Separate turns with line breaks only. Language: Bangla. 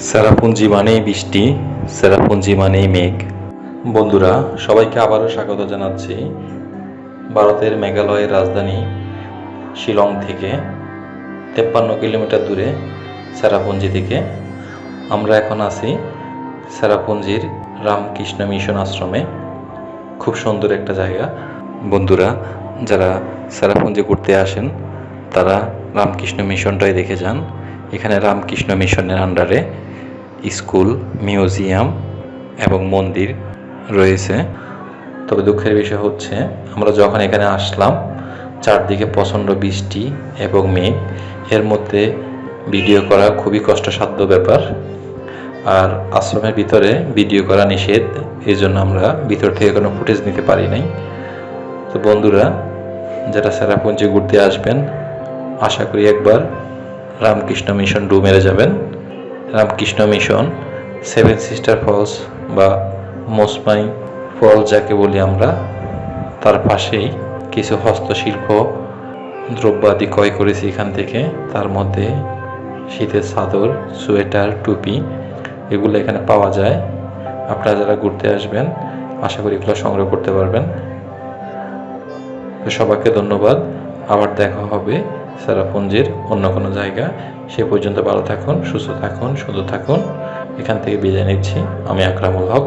সেরাপুঞ্জি মানেই বৃষ্টি সেরাপুঞ্জি মানেই মেঘ। বন্ধুরা, সবাইকে আবারও স্বাগত জানাচ্ছি ভারতের মেঘালয়ের রাজধানী শিলং থেকে, তেপ্পান্ন কিলোমিটার দূরে সেরাপুঞ্জি থেকে। আমরা এখন আছি সেরাপুঞ্জির রামকৃষ্ণ মিশন আশ্রমে। খুব সুন্দর একটা জায়গা। বন্ধুরা, যারা সেরাপুঞ্জি ঘুরতে আসেন, তারা রামকৃষ্ণ মিশনটাই দেখে যান। এখানে রামকৃষ্ণ মিশনের আন্ডারে স্কুল, মিউজিয়াম এবং মন্দির রয়েছে। তবে দুঃখের বিষয় হচ্ছে, আমরা যখন এখানে আসলাম, চারদিকে প্রচণ্ড বৃষ্টি এবং মেঘ। এর মধ্যে ভিডিও করা খুবই কষ্টসাধ্য ব্যাপার। আর আশ্রমের ভিতরে ভিডিও করা নিষেধ এই জন্য আমরা ভিতর থেকে কোনো ফুটেজ নিতে পারি নাই। তো বন্ধুরা, যারা সেরাপুঞ্জি ঘুরতে আসবেন, আশা করি একবার রামকৃষ্ণ মিশন ডু মেরে যাবেন। Ramakrishna mission, seven sister falls বা মোসমাই ফলস যাকে বলি আমরা, তার পাশেই কিছু হস্তশিল্প দ্রব্যাদি ক্রয় করেছি এখান থেকে। তার মধ্যে শীতের চাদর, সোয়েটার, টুপি, এগুলো এখানে পাওয়া যায়। আপনারা যারা ঘুরতে আসবেন, আশা করি এগুলো সংগ্রহ করতে পারবেন। তো সবাইকে ধন্যবাদ। আবার দেখা হবে সেরাপুঞ্জির অন্য কোনো জায়গা। সে পর্যন্ত ভালো থাকুন, সুস্থ থাকুন সুন্দর থাকুন। এখান থেকে বিদায় নিচ্ছি। আমি আকরামুল হক।